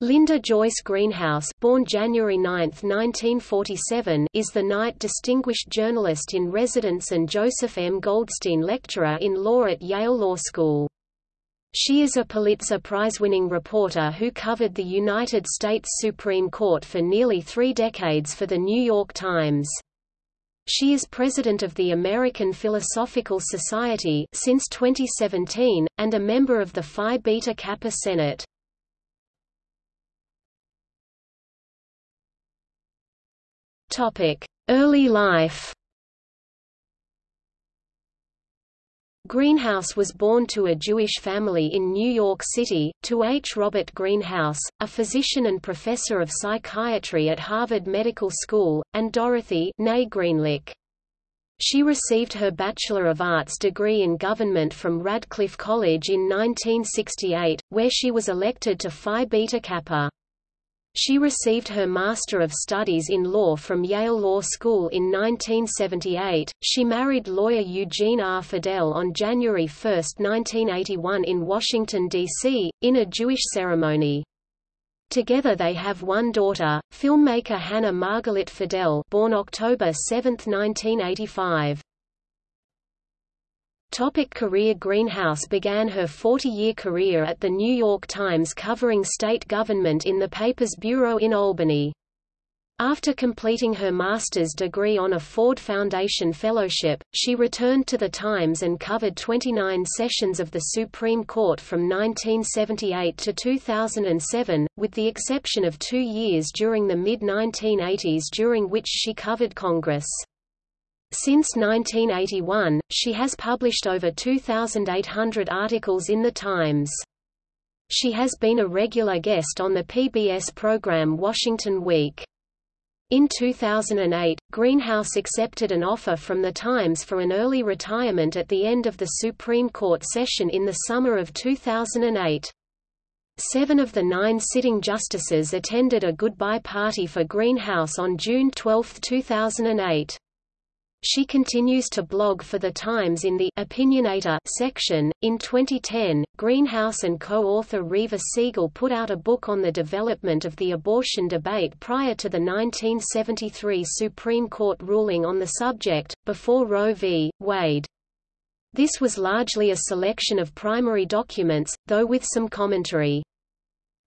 Linda Joyce Greenhouse born January 9, 1947, is the Knight Distinguished Journalist in Residence and Joseph M. Goldstein Lecturer in Law at Yale Law School. She is a Pulitzer Prize-winning reporter who covered the United States Supreme Court for nearly three decades for The New York Times. She is president of the American Philosophical Society since 2017, and a member of the Phi Beta Kappa Senate. Early life Greenhouse was born to a Jewish family in New York City, to H. Robert Greenhouse, a physician and professor of psychiatry at Harvard Medical School, and Dorothy Greenlick. She received her Bachelor of Arts degree in government from Radcliffe College in 1968, where she was elected to Phi Beta Kappa. She received her Master of Studies in Law from Yale Law School in 1978. She married lawyer Eugene R. Fidell on January 1, 1981 in Washington, D.C., in a Jewish ceremony. Together they have one daughter, filmmaker Hannah Margalit Fidell born October 7, 1985. Topic career Greenhouse began her 40-year career at The New York Times covering state government in the paper's bureau in Albany. After completing her master's degree on a Ford Foundation Fellowship, she returned to The Times and covered 29 sessions of the Supreme Court from 1978 to 2007, with the exception of two years during the mid-1980s during which she covered Congress. Since 1981, she has published over 2,800 articles in The Times. She has been a regular guest on the PBS program Washington Week. In 2008, Greenhouse accepted an offer from The Times for an early retirement at the end of the Supreme Court session in the summer of 2008. Seven of the nine sitting justices attended a goodbye party for Greenhouse on June 12, 2008. She continues to blog for The Times in the Opinionator section. In 2010, Greenhouse and co-author Reva Siegel put out a book on the development of the abortion debate prior to the 1973 Supreme Court ruling on the subject, before Roe v. Wade. This was largely a selection of primary documents, though with some commentary.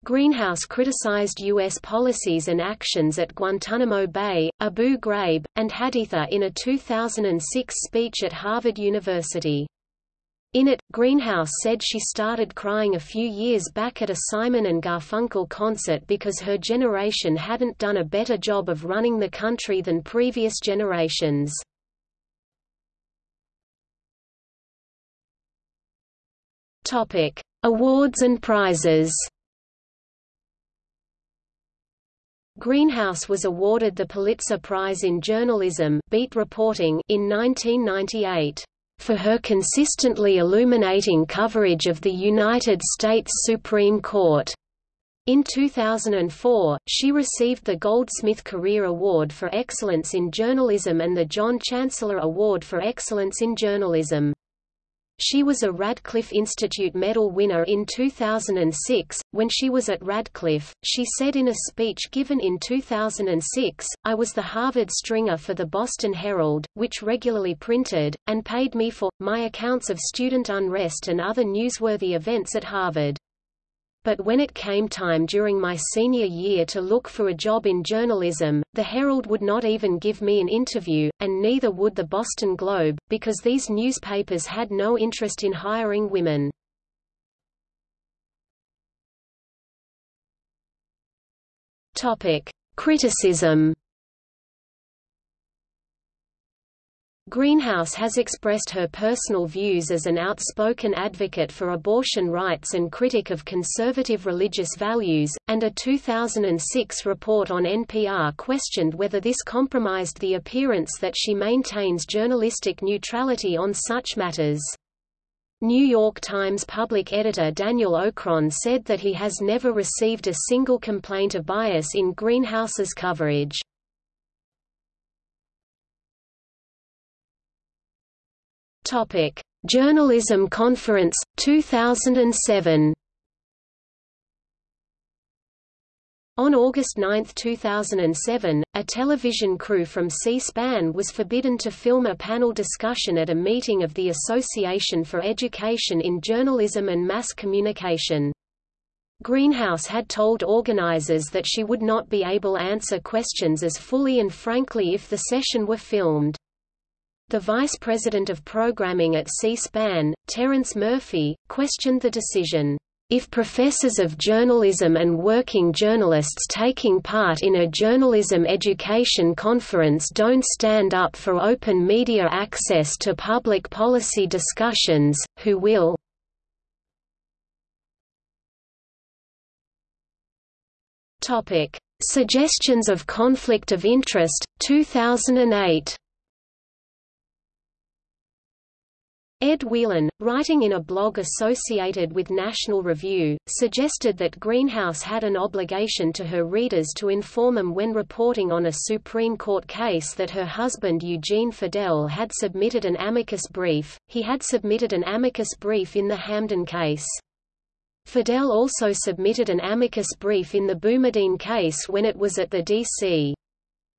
Greenhouse criticized U.S. policies and actions at Guantanamo Bay, Abu Ghraib, and Haditha in a 2006 speech at Harvard University. In it, Greenhouse said she started crying a few years back at a Simon and Garfunkel concert because her generation hadn't done a better job of running the country than previous generations. Awards and prizes Greenhouse was awarded the Pulitzer Prize in Journalism beat reporting in 1998 for her consistently illuminating coverage of the United States Supreme Court. In 2004, she received the Goldsmith Career Award for Excellence in Journalism and the John Chancellor Award for Excellence in Journalism. She was a Radcliffe Institute Medal winner in 2006. When she was at Radcliffe, she said in a speech given in 2006, I was the Harvard stringer for the Boston Herald, which regularly printed, and paid me for, my accounts of student unrest and other newsworthy events at Harvard. But when it came time during my senior year to look for a job in journalism, the Herald would not even give me an interview, and neither would the Boston Globe, because these newspapers had no interest in hiring women. Criticism Greenhouse has expressed her personal views as an outspoken advocate for abortion rights and critic of conservative religious values, and a 2006 report on NPR questioned whether this compromised the appearance that she maintains journalistic neutrality on such matters. New York Times public editor Daniel Okrent said that he has never received a single complaint of bias in Greenhouse's coverage. Topic: Journalism Conference 2007. On August 9, 2007, a television crew from C-SPAN was forbidden to film a panel discussion at a meeting of the Association for Education in Journalism and Mass Communication. Greenhouse had told organizers that she would not be able answer questions as fully and frankly if the session were filmed. The vice president of programming at C-SPAN, Terence Murphy, questioned the decision. If professors of journalism and working journalists taking part in a journalism education conference don't stand up for open media access to public policy discussions, who will? Suggestions of conflict of interest, 2008 Ed Whelan, writing in a blog associated with National Review, suggested that Greenhouse had an obligation to her readers to inform them when reporting on a Supreme Court case that her husband Eugene Fidell had submitted an amicus brief. He had submitted an amicus brief in the Hamdan case. Fidell also submitted an amicus brief in the Boumediene case when it was at the D.C.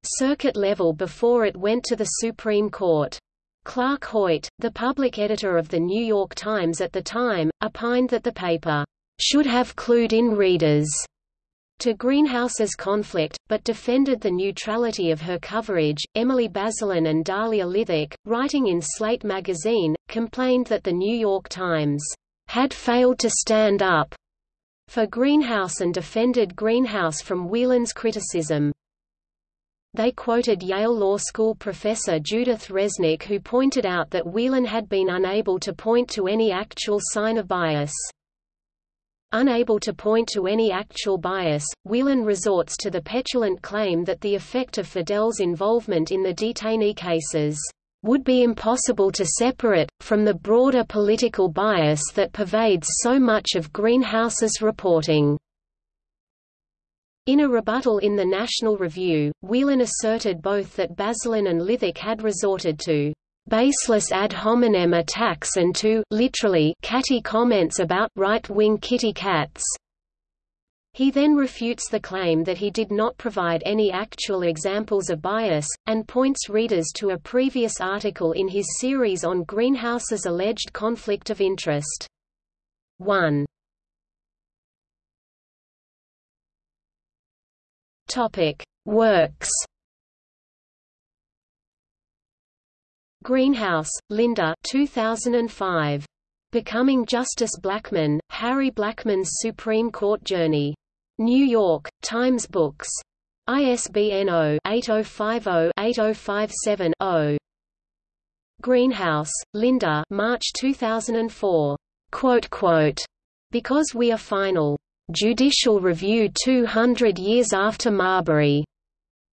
Circuit level before it went to the Supreme Court. Clark Hoyt, the public editor of The New York Times at the time, opined that the paper should have clued in readers to Greenhouse's conflict, but defended the neutrality of her coverage. Emily Bazelon and Dahlia Lithwick, writing in Slate magazine, complained that The New York Times had failed to stand up for Greenhouse and defended Greenhouse from Whelan's criticism. They quoted Yale Law School professor Judith Resnik who pointed out that Whelan had been unable to point to any actual sign of bias. Unable to point to any actual bias, Whelan resorts to the petulant claim that the effect of Fidell's involvement in the detainee cases would be impossible to separate, from the broader political bias that pervades so much of Greenhouse's reporting. In a rebuttal in the National Review, Whelan asserted both that Bazelon and Lithwick had resorted to baseless ad hominem attacks and to literally catty comments about right-wing kitty cats. He then refutes the claim that he did not provide any actual examples of bias, and points readers to a previous article in his series on Greenhouse's alleged conflict of interest. 1. Topic: Works. Greenhouse, Linda 2005. Becoming Justice Blackmun, Harry Blackmun's Supreme Court Journey. New York, Times Books. ISBN 0-8050-8057-0. Greenhouse, Linda March 2004. Quote, quote, because we are final. Judicial Review 200 Years After Marbury.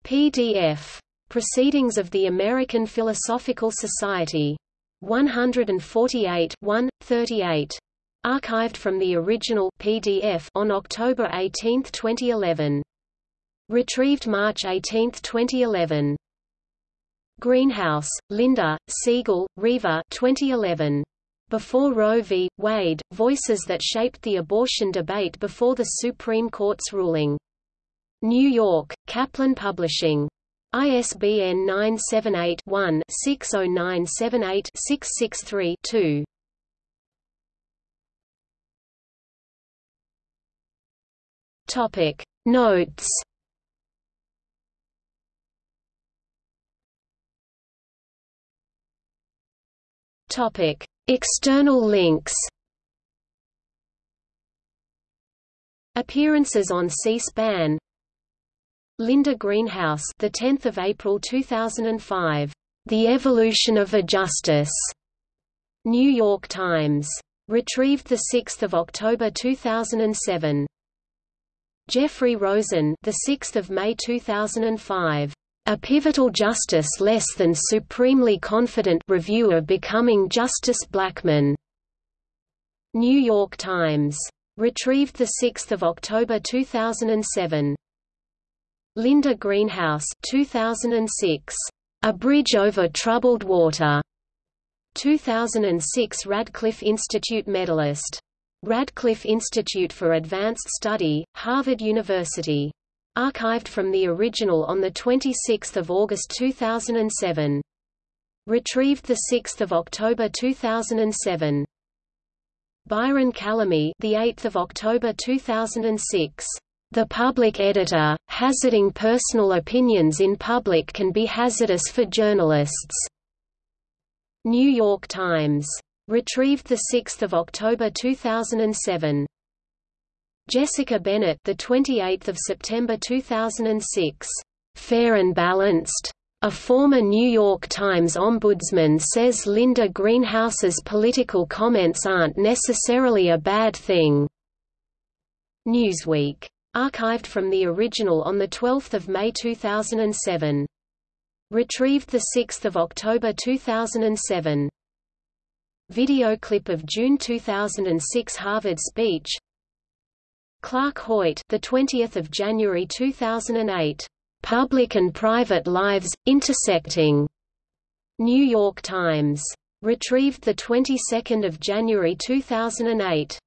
PDF. Proceedings of the American Philosophical Society. 148 1, 38. Archived from the original PDF on October 18, 2011. Retrieved March 18, 2011. Greenhouse, Linda, Siegel, Reva 2011. Before Roe v. Wade, voices that shaped the abortion debate before the Supreme Court's ruling. New York, Kaplan Publishing. ISBN 978-1-60978-663-2. Topic Notes Topic External links. Appearances on C-SPAN. Linda Greenhouse the 10th of April 2005 The Evolution of a Justice. New York Times. Retrieved the 6th of October 2007 Jeffrey Rosen the 6th of May 2005 a pivotal justice less than supremely confident reviewer becoming Justice Blackmun. New York Times. Retrieved 6 October 2007. Linda Greenhouse 2006. A Bridge Over Troubled Water. 2006 Radcliffe Institute medalist. Radcliffe Institute for Advanced Study, Harvard University. Archived from the original on 26 August 2007. Retrieved 6 October 2007. Byron Calame, the 8th of October 2006. The public editor, hazarding personal opinions in public can be hazardous for journalists. New York Times. Retrieved 6 October 2007. Jessica Bennett, the 28th of September 2006. Fair and balanced. A former New York Times ombudsman says Linda Greenhouse's political comments aren't necessarily a bad thing. Newsweek. Archived from the original on 12 May 2007. Retrieved 6 October 2007. Video clip of June 2006 Harvard speech. Clark Hoyt, the 20th of January 2008. Public and private lives intersecting. New York Times. Retrieved the 22nd of January 2008.